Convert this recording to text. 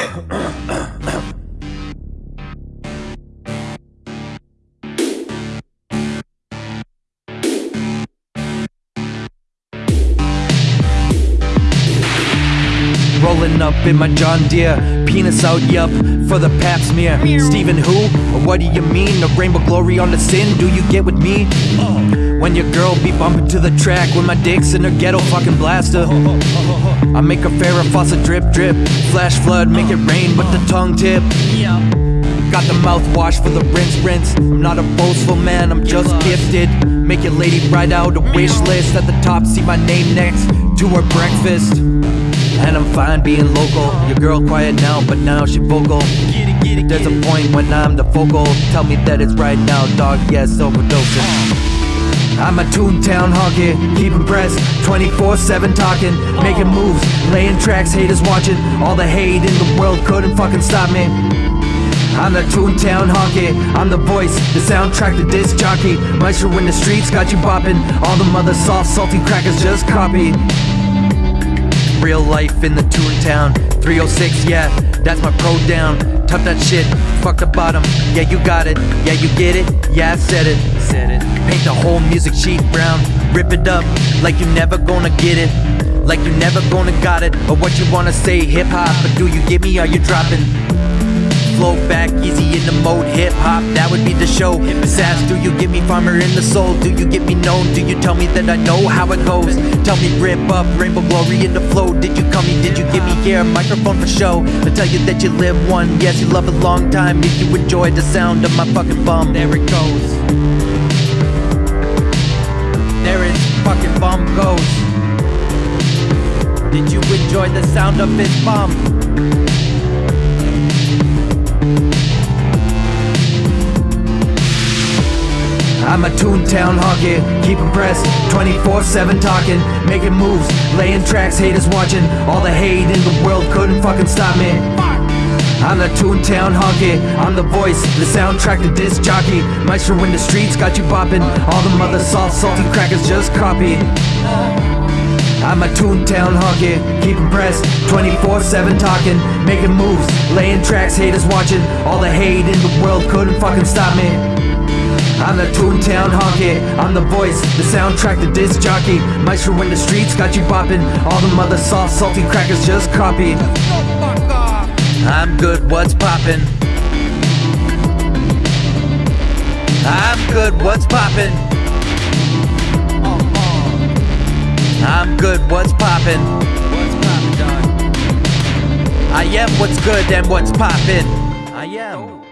Ahem. Rolling up in my John Deere, penis out, yup, for the pap smear. Stephen who? Or what do you mean? A rainbow glory on the sin? Do you get with me? When your girl be bumping to the track with my dick's in her ghetto fucking blaster. I make a Farrah faucet drip drip, flash flood, make it rain with the tongue tip. Got the mouthwash for the rinse rinse. I'm not a boastful man, I'm just gifted. Make your lady write out a wish list at the top, see my name next to her breakfast. And I'm fine being local. Your girl quiet now, but now she vocal. There's a point when I'm the focal. Tell me that it's right now, dog. Yes, overdosing. I'm a Toontown honky, keep impressed 24-7 talking, making moves, laying tracks, haters watching All the hate in the world couldn't fucking stop me I'm the Toontown honky, I'm the voice, the soundtrack, the disc jockey Maestro in the streets got you bopping, all the mother soft salty crackers just copy Real life in the Toontown 306, yeah, that's my pro down. Tough that shit, fuck the bottom. Yeah, you got it, yeah, you get it? Yeah, I said it, said it. Paint the whole music sheet brown. Rip it up, like you never gonna get it. Like you never gonna got it. Or what you wanna say, hip-hop But do you get me, are you dropping? Flow back easy in the mode hip hop that would be the show. Sass do you get me farmer in the soul? Do you get me known? Do you tell me that i know how it goes? Tell me rip up rainbow glory in the flow. Did you come me did you give me here microphone for show? I tell you that you live one yes you love a long time. If you enjoy the sound of my fucking bum there it goes. There his fucking bum goes. Did you enjoy the sound of his bum I'm a Toontown honky, keep impressed 24-7 talking, making moves, laying tracks, haters watching All the hate in the world couldn't fucking stop me. I'm the Toontown honky, I'm the voice, the soundtrack, the disc jockey Maestro in the streets got you bopping, all the mother soft salty crackers just copy I'm a Toontown honky, keep impressed 24-7 talking, making moves, laying tracks, haters watching All the hate in the world couldn't fucking stop me I'm the Toontown honky, I'm the voice, the soundtrack, the disc jockey Maestro in the streets got you bopping, all the mother soft salty crackers just copy I'm good, what's poppin'? I'm good, what's poppin'? I'm good, what's poppin'? I am what's good and what's poppin'. I am.